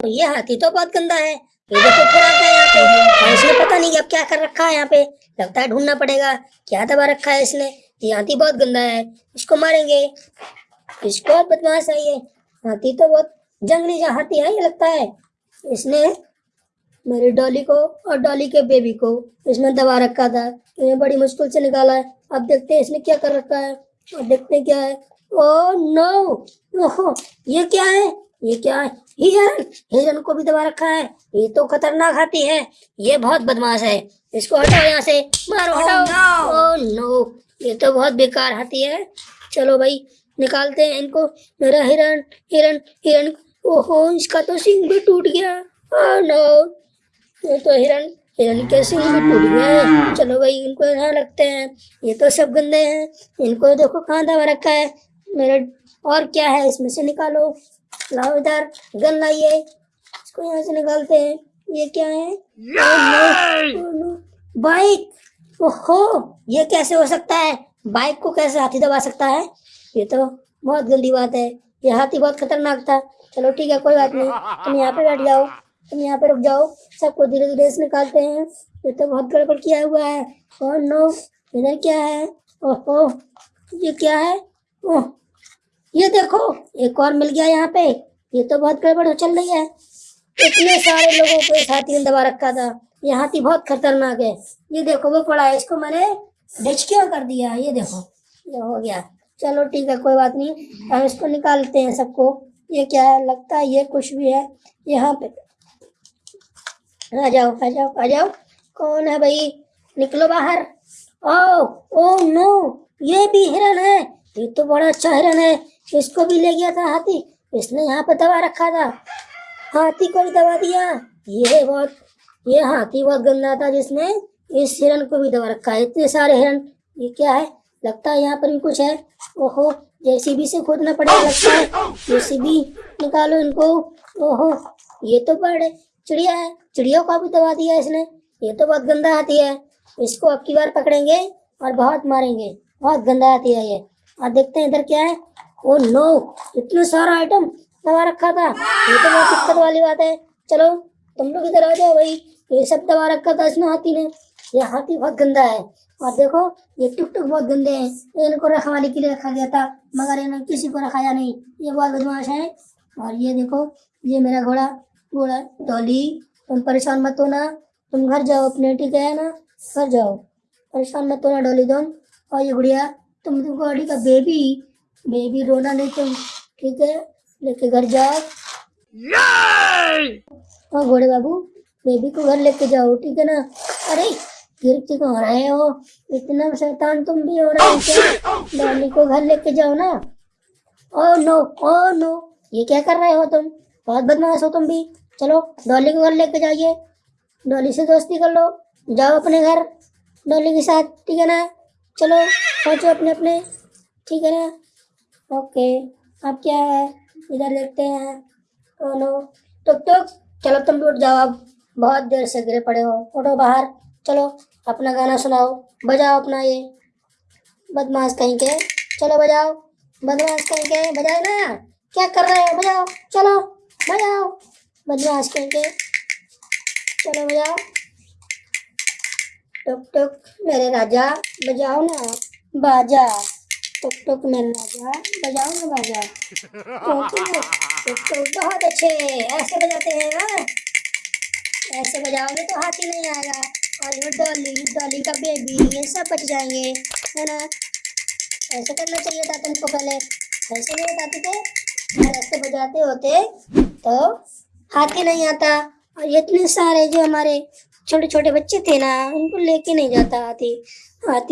ये हाथी तो बहुत गंदा है। ये देखो क्या यहाँ पे। और इसने पता नहीं अब क्या कर रखा है यहाँ पे। लगता है ढूंढना पड़ेगा, क्या दबा रखा है इसने। ये हाथी बहुत गंदा है, इसको मारेंगे। इसको बदमाश है ये। हाथी तो बहुत जंगली जा हाथी है ये लगता है। इसने मेरी डॉली को और डॉली के बेबी को इसमें दबा रखा था। इन्हें बड़ी मुश्किल से निकाला है। अब देखते हैं इसने क्या कर रखा है। और देखते हैं क्या है। Oh no. ओहो, ये क्या है? ये क्या है? हिरन हिरन को भी दबा रखा है। ये तो खतरनाक हाथी है। ये बहुत बदमाश है। इसको हटाओ यहाँ से। मारो हटाओ। ओ नो ये तो बहुत बेकार हाथी है। चलो भाई निकालते हैं इनको। मेरा हिरन हिरन हिरन ओहो इसका तो सिंग भी टूट गया। ओ नो ये तो हिरन हिरन के सिंग भी टूट गए चलो भाई इनको यहाँ रखते हैं। ये तो सब गंदे हैं। इनको देखो कहाँ दबा रखा है। मेरा और क्या है? इसमें से निकालो। लाओ इधर गन लाइए। इसको यहाँ से निकालते हैं। ये क्या है? बाइक! ओहो! ये कैसे हो सकता है? बाइक को कैसे हाथी दबा सकता है? ये तो बहुत गंदी बात है। ये हाथी बहुत खतरनाक था। चलो ठीक है कोई बात नहीं। तुम यहाँ पे बैठ जाओ। तुम यहाँ पे रुक जाओ। सबको धीरे धीरे से निकालते हैं। ये तो बहुत गड़बड़ किया हुआ है। और नो इधर क्या है? ओहो! ये क्या है? ओह! ये देखो, एक और मिल गया यहाँ पे। ये तो बहुत गड़बड़ चल रही है। इतने सारे लोगों को इस हाथी ने दबा रखा था। ये हाथी बहुत खतरनाक है। ये देखो, वो पड़ा है, इसको मैंने डिचकिया कर दिया? ये देखो, ये हो गया। चलो, ठीक है, कोई बात नहीं। हम इसको निकालते हैं सबको। ये क्या है? लगता है ये कुछ भी है। यहाँ पे। आ जाओ आ जाओ आ जाओ। कौन है भाई? निकलो बाहर। Oh oh no. ये भी हिरन है। ये तो बड़ा अच्छा हिरन है। इसको भी ले गया था हाथी। इसने यहाँ पे दबा रखा था। हाथी को भी दबा दिया। ये बहुत ये हाथी बहुत गंदा था जिसने इस हिरन को भी दबा रखा है। इतने सारे हिरन ये क्या है? लगता है यहाँ पर भी कुछ है। ओहो जेसीबी से खोदना पड़ेगा लगता है। जेसीबी निकालो इनको। ओहो ये तो बड़े चिड़िया है। चिड़ियों को भी दबा दिया इसने। ये तो बहुत गंदा हाथी है। इसको अब की बार पकड़ेंगे और बहुत मारेंगे। बहुत गंदा हाथी है ये। और देखते हैं इधर क्या है? ओ नो इतना सारा आइटम दबा रखा था। ये तो बहुत दिक्कत वाली बात है। चलो, तुम लोग इधर आ जाओ भाई। ये सब दबा रखा था इसने हाथी ने। ये हाथी बहुत गंदा है। और देखो, ये टुक टुक बहुत गंदे हैं। इनको रखवाली के लिए रखा गया था, मगर इन्होंने किसी को रखाया नहीं। ये बहुत बदमाश है। और ये देखो, ये मेरा घोड़ा घोड़ा, डॉली। तुम परेशान मत होना। तुम घर जाओ अपने, ठीक है ना? घर जाओ। परेशान मत होना, डॉली तुम और ये गुड़िया तुम तो गाड़ी का बेबी बेबी रोना नहीं तुम ठीक है? लेके घर जाओ। हाँ घोड़े बाबू बेबी को घर लेके जाओ ठीक है ना? अरे गिर हो रहे हो? इतना शैतान तुम भी हो रहे हो क्या? डॉली को घर लेके जाओ ना। ओ नो ओ नो ये क्या कर रहे हो तुम? बहुत बदमाश हो तुम भी। चलो डॉली को घर लेके जाइए। डॉली से दोस्ती कर लो। जाओ अपने घर डॉली के साथ ठीक है ना? चलो। पहुँचो अपने अपने। ठीक है ना? ओके। अब क्या है? इधर देखते हैं। नो। टुक टुक। चलो तुम उठ जाओ अब। बहुत देर से गिरे पड़े हो। उठो बाहर। चलो अपना गाना सुनाओ। बजाओ अपना ये। बदमाश कहीं के। चलो बजाओ। बदमाश कहीं के। बजाओ ना। क्या कर रहे हो? बजाओ। चलो बजाओ। बदमाश कहीं के। चलो बजाओ। टुक टुक। मेरे राजा, बजाओ ना। बाजा टुक टुक मेरे राजा बजाओ ना बाजा बहुत अच्छे। ऐसे बजाते हैं ना। ऐसे बजाओगे तो हाथी नहीं आएगा। और ये डॉली डॉली का बेबी ये सब बच जाएँगे, है ना? ऐसे करना चाहिए था तुमको पहले। ऐसे नहीं बताते थे। और ऐसे बजाते होते तो हाथी नहीं आता। और इतने सारे जो हमारे छोटे छोटे बच्चे थे ना, उनको लेके नहीं जाता हाथी। हाथी